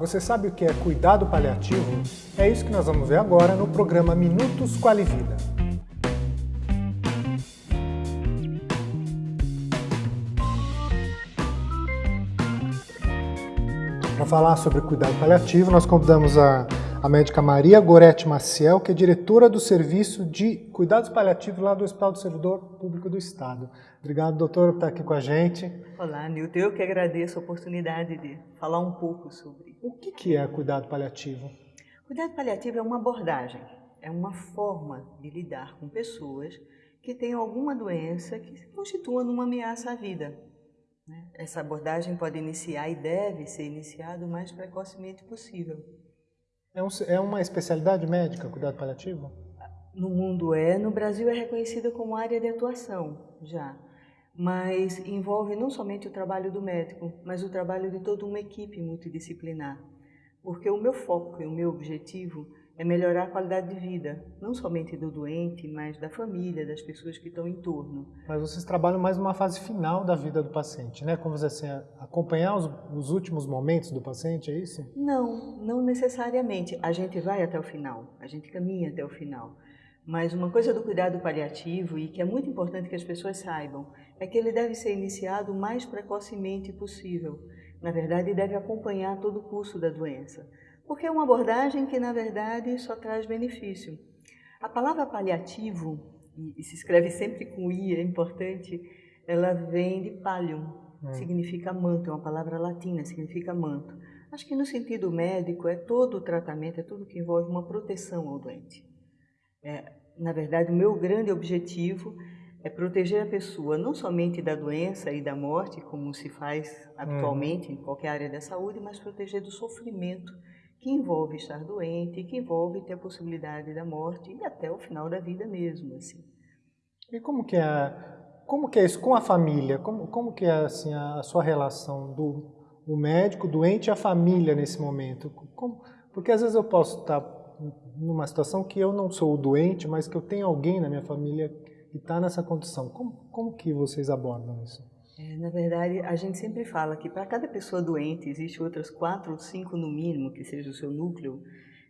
você sabe o que é cuidado paliativo? É isso que nós vamos ver agora no programa Minutos Qualivida. Para falar sobre cuidado paliativo, nós convidamos a, a médica Maria Gorete Maciel, que é diretora do Serviço de Cuidados Paliativos lá do Hospital do Servidor Público do Estado. Obrigado, doutor, por estar aqui com a gente. Olá, Nilton. Eu que agradeço a oportunidade de falar um pouco sobre. O que, que é cuidado paliativo? Cuidado paliativo é uma abordagem, é uma forma de lidar com pessoas que têm alguma doença que se constitua numa ameaça à vida. Né? Essa abordagem pode iniciar e deve ser iniciada o mais precocemente possível. É, um, é uma especialidade médica, cuidado paliativo? No mundo é, no Brasil é reconhecida como área de atuação já, mas envolve não somente o trabalho do médico, mas o trabalho de toda uma equipe multidisciplinar. Porque o meu foco e o meu objetivo é melhorar a qualidade de vida, não somente do doente, mas da família, das pessoas que estão em torno. Mas vocês trabalham mais numa fase final da vida do paciente, né? Como assim, acompanhar os, os, últimos momentos do paciente, é isso? Não, não necessariamente. A gente vai até o final, a gente caminha até o final. Mas uma coisa do cuidado paliativo, e que é muito importante que as pessoas saibam, é que ele deve ser iniciado o mais precocemente possível. Na verdade, deve acompanhar todo o curso da doença porque é uma abordagem que, na verdade, só traz benefício. A palavra paliativo, e se escreve sempre com I, é importante, ela vem de pallium, hum. significa manto, é uma palavra latina, significa manto. Acho que no sentido médico é todo o tratamento, é tudo que envolve uma proteção ao doente. É, na verdade, o meu grande objetivo é proteger a pessoa não somente da doença e da morte, como se faz habitualmente hum. em qualquer área da saúde, mas proteger do sofrimento que envolve estar doente, que envolve ter a possibilidade da morte e até o final da vida mesmo, assim. E como que é, como que é isso com a família? Como, como que é assim a sua relação do o médico, doente e a família nesse momento? Como, porque às vezes eu posso estar numa situação que eu não sou o doente, mas que eu tenho alguém na minha família que está nessa condição. Como, como que vocês abordam isso? É, na verdade, a gente sempre fala que para cada pessoa doente existe outras quatro ou cinco no mínimo, que seja o seu núcleo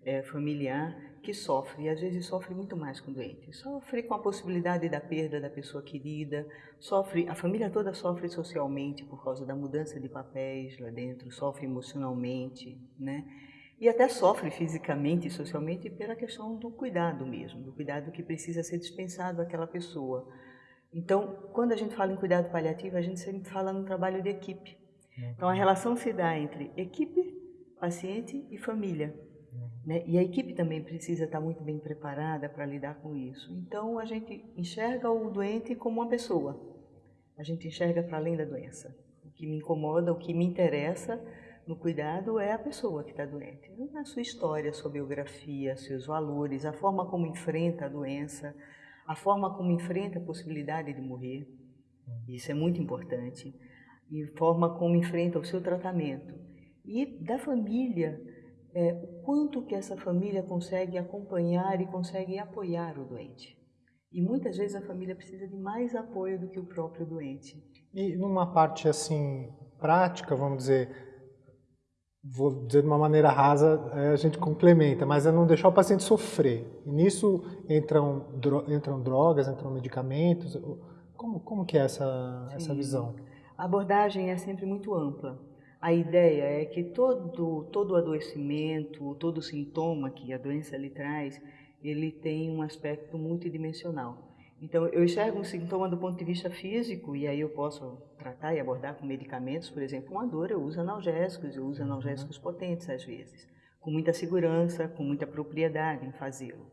é, familiar, que sofre, e às vezes sofre muito mais com doente. Sofre com a possibilidade da perda da pessoa querida, sofre, a família toda sofre socialmente por causa da mudança de papéis lá dentro, sofre emocionalmente, né? E até sofre fisicamente e socialmente pela questão do cuidado mesmo, do cuidado que precisa ser dispensado àquela pessoa. Então, quando a gente fala em cuidado paliativo, a gente sempre fala no trabalho de equipe. Então, a relação se dá entre equipe, paciente e família. Né? E a equipe também precisa estar muito bem preparada para lidar com isso. Então, a gente enxerga o doente como uma pessoa. A gente enxerga para além da doença. O que me incomoda, o que me interessa no cuidado é a pessoa que está doente. A sua história, a sua biografia, seus valores, a forma como enfrenta a doença, a forma como enfrenta a possibilidade de morrer, isso é muito importante, e a forma como enfrenta o seu tratamento. E da família, é, o quanto que essa família consegue acompanhar e consegue apoiar o doente. E muitas vezes a família precisa de mais apoio do que o próprio doente. E numa parte assim prática, vamos dizer, vou dizer de uma maneira rasa, é, a gente complementa, mas é não deixar o paciente sofrer. E nisso entram, entram drogas, entram medicamentos. Como, como que é essa, essa visão? A abordagem é sempre muito ampla. A ideia é que todo, todo adoecimento, todo sintoma que a doença lhe traz, ele tem um aspecto multidimensional. Então, eu enxergo um sintoma do ponto de vista físico e aí eu posso tratar e abordar com medicamentos, por exemplo, uma dor, eu uso analgésicos, eu uso analgésicos potentes às vezes, com muita segurança, com muita propriedade em fazê-lo.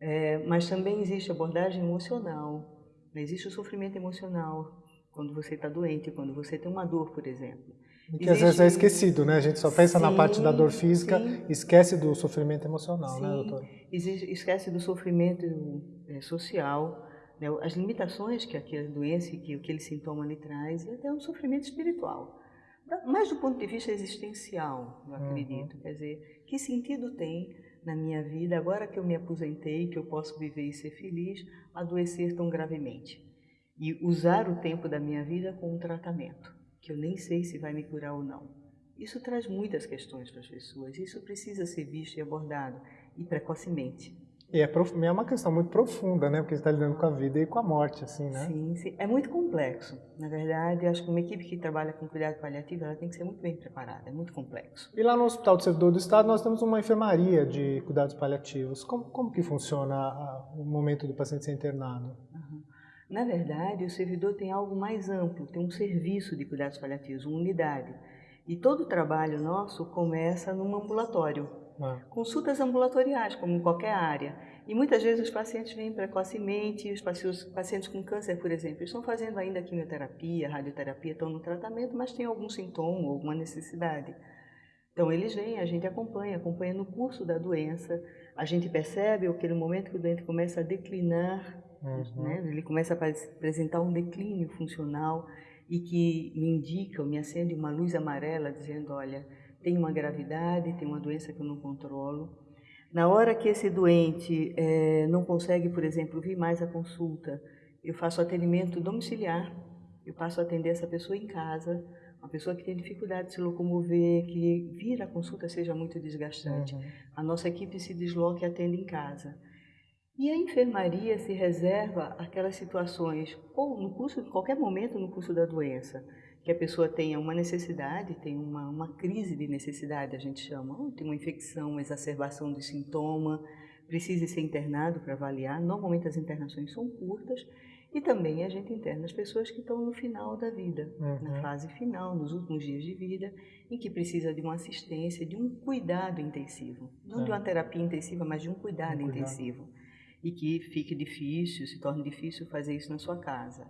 É, mas também existe abordagem emocional, existe o sofrimento emocional quando você está doente, quando você tem uma dor, por exemplo. E que existe... às vezes é esquecido, né? A gente só pensa sim, na parte da dor física, sim. esquece do sofrimento emocional, sim. né, doutor? Existe, esquece do sofrimento é, social, né, as limitações que aquela doença e que aquele sintoma lhe traz, e até um sofrimento espiritual. Mas do ponto de vista existencial, eu acredito. Uhum. Quer dizer, que sentido tem na minha vida, agora que eu me aposentei, que eu posso viver e ser feliz, adoecer tão gravemente? E usar o tempo da minha vida com um tratamento, que eu nem sei se vai me curar ou não. Isso traz muitas questões para as pessoas, isso precisa ser visto e abordado, e precocemente. E é, é uma questão muito profunda, né? Porque você está lidando com a vida e com a morte, assim, né? Sim, sim. É muito complexo. Na verdade, acho que uma equipe que trabalha com cuidado paliativo, ela tem que ser muito bem preparada. É muito complexo. E lá no Hospital do Servidor do Estado, nós temos uma enfermaria de cuidados paliativos. Como, como que funciona a, o momento do paciente ser internado? Uhum. Na verdade, o servidor tem algo mais amplo, tem um serviço de cuidados paliativos, uma unidade. E todo o trabalho nosso começa num ambulatório. Ah. Consultas ambulatoriais, como em qualquer área. E muitas vezes os pacientes vêm precocemente, os pacientes com câncer, por exemplo, estão fazendo ainda quimioterapia, radioterapia, estão no tratamento, mas têm algum sintoma, alguma necessidade. Então eles vêm, a gente acompanha, acompanha no curso da doença, a gente percebe aquele momento que o doente começa a declinar, uhum. né? ele começa a apresentar um declínio funcional e que me indica, me acende uma luz amarela dizendo, olha, tem uma gravidade, tem uma doença que eu não controlo. Na hora que esse doente é, não consegue, por exemplo, vir mais à consulta, eu faço atendimento domiciliar, eu passo a atender essa pessoa em casa, uma pessoa que tem dificuldade de se locomover, que vir à consulta seja muito desgastante. Uhum. A nossa equipe se desloca e atende em casa. E a enfermaria se reserva aquelas situações, ou no curso, em qualquer momento no curso da doença, que a pessoa tenha uma necessidade, tem uma, uma crise de necessidade, a gente chama, ou tem uma infecção, uma exacerbação do sintoma, precise ser internado para avaliar. Normalmente as internações são curtas e também a gente interna as pessoas que estão no final da vida, uhum. na fase final, nos últimos dias de vida, em que precisa de uma assistência, de um cuidado intensivo. Não é. de uma terapia intensiva, mas de um cuidado, um cuidado intensivo. E que fique difícil, se torne difícil fazer isso na sua casa.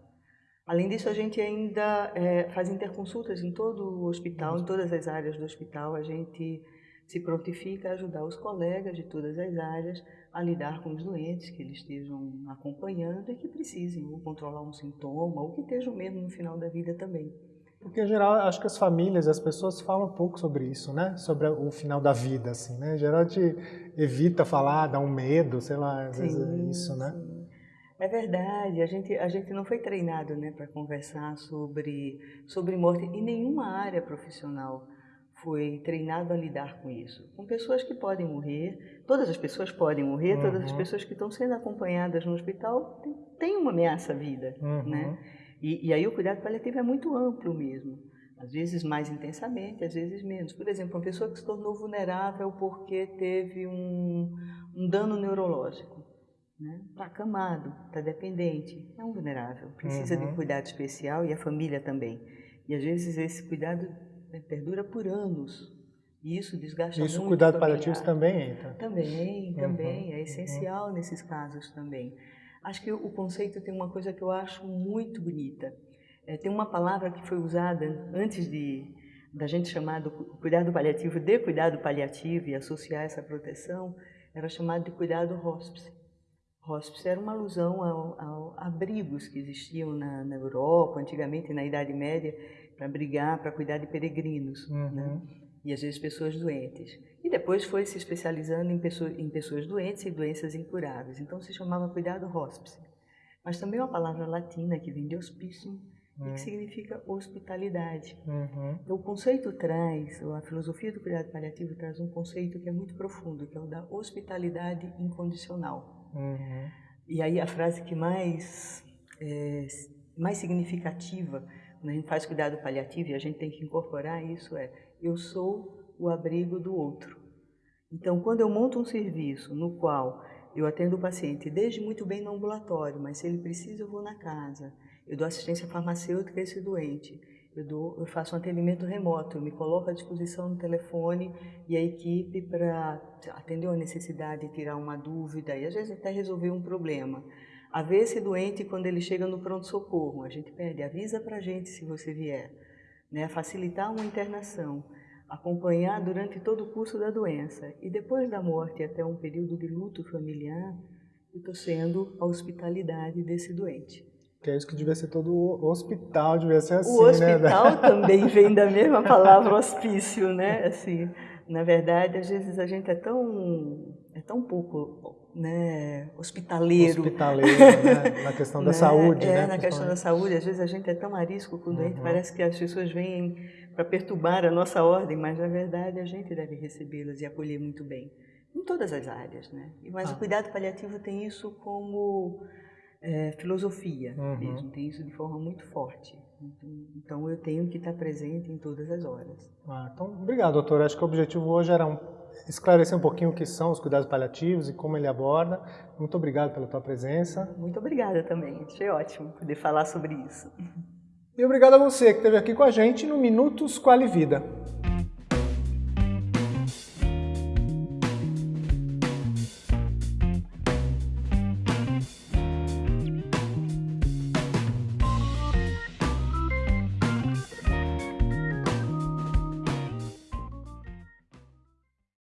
Além disso, a gente ainda é, faz interconsultas em todo o hospital, em todas as áreas do hospital. A gente se prontifica a ajudar os colegas de todas as áreas a lidar com os doentes que eles estejam acompanhando e que precisem ou controlar um sintoma ou que estejam mesmo no final da vida também. Porque, em geral, acho que as famílias, as pessoas falam um pouco sobre isso, né? Sobre o final da vida, assim, né? Em geral, a gente evita falar, dá um medo, sei lá, às sim, vezes é isso, né? É verdade, a gente, a gente não foi treinado né, para conversar sobre, sobre morte em nenhuma área profissional foi treinado a lidar com isso. Com pessoas que podem morrer, todas as pessoas podem morrer, uhum. todas as uhum. pessoas que estão sendo acompanhadas no hospital têm uma ameaça à vida. Uhum. Né? E, e aí o cuidado paliativo é muito amplo mesmo. Às vezes mais intensamente, às vezes menos. Por exemplo, uma pessoa que se tornou vulnerável porque teve um, um dano neurológico né? Está acamado, está dependente, é um vulnerável, precisa uhum. de um cuidado especial e a família também. E às vezes esse cuidado né, perdura por anos. E isso desgasta isso, muito. Isso, cuidado paliativo também entra? Também, também, uhum. é essencial uhum. nesses casos também. Acho que o conceito tem uma coisa que eu acho muito bonita. É, tem uma palavra que foi usada antes de da gente chamar do cuidado paliativo de cuidado paliativo e associar essa proteção, era chamado de cuidado hospice. Hospice era uma alusão ao, ao abrigos que existiam na, na, Europa, antigamente na Idade Média, para abrigar, para cuidar de peregrinos, uhum. né? e às vezes pessoas doentes. E depois foi se especializando em, pessoa, em pessoas doentes e doenças incuráveis. Então se chamava cuidado hospice. Mas também uma palavra latina que vem de hospicium, uhum. e que hum. significa hospitalidade. Uhum. Então o conceito traz, a filosofia do cuidado paliativo traz um conceito que é muito profundo, que é o da hospitalidade incondicional. Uhum. E aí a frase que mais, é, mais significativa, quando a gente faz cuidado paliativo e a gente tem que incorporar isso é, eu sou o abrigo do outro. Então, quando eu monto um serviço no qual eu atendo o paciente desde muito bem no ambulatório, mas se ele precisa eu vou na casa, eu dou assistência farmacêutica a esse doente, eu, dou, eu faço um atendimento remoto, eu me coloco à disposição no telefone e a equipe para atender uma necessidade, tirar uma dúvida e às vezes até resolver um problema. A ver esse doente quando ele chega no pronto-socorro, a gente pede, avisa para a gente se você vier. Né? Facilitar uma internação, acompanhar durante todo o curso da doença e depois da morte até um período de luto familiar, eu estou sendo a hospitalidade desse doente. Que é isso que devia ser todo o hospital, devia ser assim, O né? hospital né? também vem da mesma palavra hospício, né? Assim, na verdade, às vezes a gente é tão, é tão pouco né, hospitaleiro. Hospitaleiro, né? na questão da né? saúde, é, né? na questão da saúde, às vezes a gente é tão arisco com o doente, uhum. parece que as pessoas vêm para perturbar a nossa ordem, mas na verdade a gente deve recebê-las e acolher muito bem, em todas as áreas. Né? Mas ah. o cuidado paliativo tem isso como é, filosofia uhum. mesmo, tem isso de forma muito forte. Então eu tenho que estar presente em todas as horas. Ah, então, obrigado, doutor. Acho que o objetivo hoje era um, esclarecer um pouquinho o que são os cuidados paliativos e como ele aborda. Muito obrigado pela tua presença. Muito obrigada também. Achei ótimo poder falar sobre isso. E obrigado a você que esteve aqui com a gente no Minutos Quali Vida.